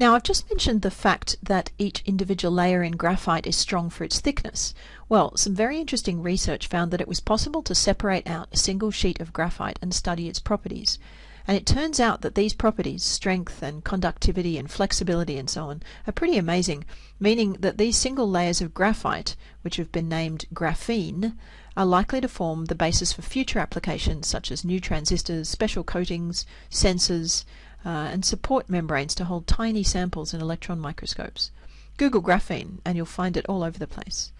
Now I've just mentioned the fact that each individual layer in graphite is strong for its thickness. Well, some very interesting research found that it was possible to separate out a single sheet of graphite and study its properties. And it turns out that these properties, strength and conductivity and flexibility and so on, are pretty amazing, meaning that these single layers of graphite, which have been named graphene, are likely to form the basis for future applications such as new transistors, special coatings, sensors, uh, and support membranes to hold tiny samples in electron microscopes. Google graphene and you'll find it all over the place.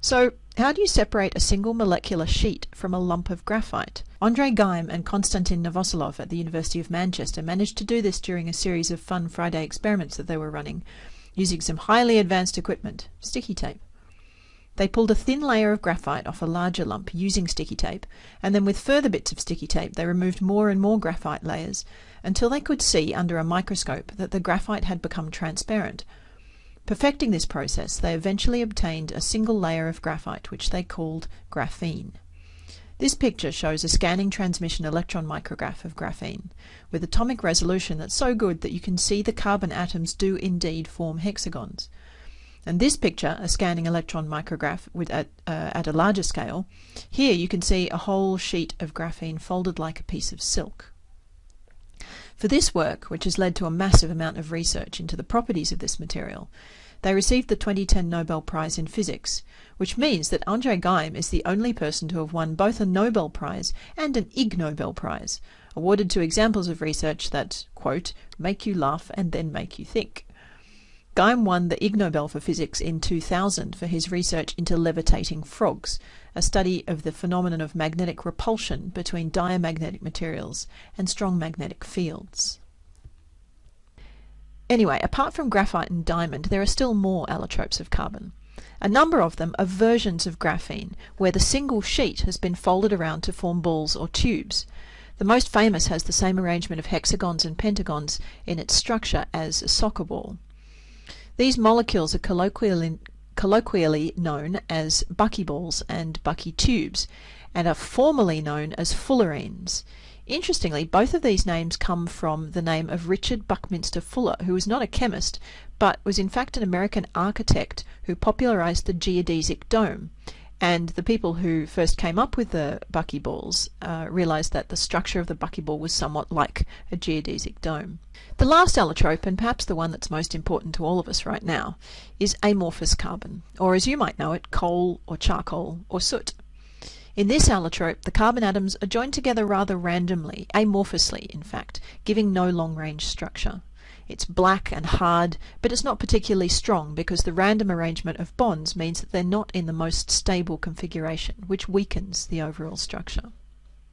So, how do you separate a single molecular sheet from a lump of graphite? Andre Geim and Konstantin Novoselov at the University of Manchester managed to do this during a series of fun Friday experiments that they were running, using some highly advanced equipment, sticky tape. They pulled a thin layer of graphite off a larger lump using sticky tape, and then with further bits of sticky tape they removed more and more graphite layers until they could see under a microscope that the graphite had become transparent. Perfecting this process, they eventually obtained a single layer of graphite, which they called graphene. This picture shows a scanning transmission electron micrograph of graphene, with atomic resolution that's so good that you can see the carbon atoms do indeed form hexagons. And this picture, a scanning electron micrograph with, at, uh, at a larger scale, here you can see a whole sheet of graphene folded like a piece of silk. For this work, which has led to a massive amount of research into the properties of this material, they received the 2010 Nobel Prize in Physics, which means that Andre Geim is the only person to have won both a Nobel Prize and an Ig Nobel Prize, awarded to examples of research that, quote, make you laugh and then make you think. Geim won the Ig Nobel for Physics in 2000 for his research into levitating frogs, a study of the phenomenon of magnetic repulsion between diamagnetic materials and strong magnetic fields. Anyway, apart from graphite and diamond, there are still more allotropes of carbon. A number of them are versions of graphene, where the single sheet has been folded around to form balls or tubes. The most famous has the same arrangement of hexagons and pentagons in its structure as a soccer ball. These molecules are colloquially, colloquially known as buckyballs and bucky tubes and are formally known as fullerenes. Interestingly, both of these names come from the name of Richard Buckminster Fuller, who was not a chemist, but was in fact an American architect who popularized the geodesic dome and the people who first came up with the buckyballs uh, realized that the structure of the buckyball was somewhat like a geodesic dome. The last allotrope, and perhaps the one that's most important to all of us right now, is amorphous carbon, or as you might know it, coal or charcoal or soot. In this allotrope, the carbon atoms are joined together rather randomly, amorphously in fact, giving no long-range structure. It's black and hard, but it's not particularly strong because the random arrangement of bonds means that they're not in the most stable configuration, which weakens the overall structure.